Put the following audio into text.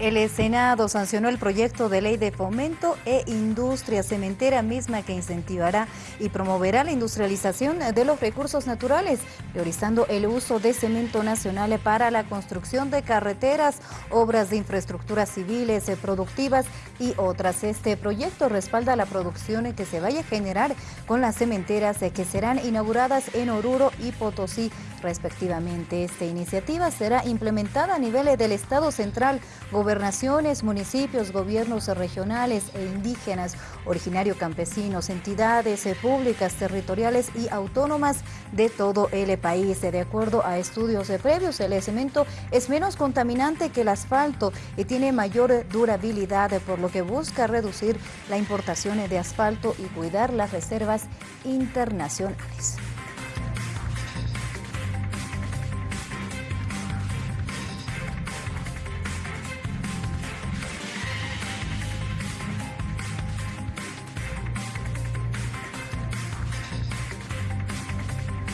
El Senado sancionó el proyecto de ley de fomento e industria cementera misma que incentivará y promoverá la industrialización de los recursos naturales, priorizando el uso de cemento nacional para la construcción de carreteras, obras de infraestructuras civiles, productivas y otras. Este proyecto respalda la producción que se vaya a generar con las cementeras que serán inauguradas en Oruro y Potosí respectivamente. Esta iniciativa será implementada a nivel del Estado central, gobernaciones, municipios, gobiernos regionales e indígenas, originario campesinos, entidades eh, públicas, territoriales y autónomas de todo el país. De acuerdo a estudios previos, el cemento es menos contaminante que el asfalto y tiene mayor durabilidad, por lo que busca reducir la importación de asfalto y cuidar las reservas internacionales.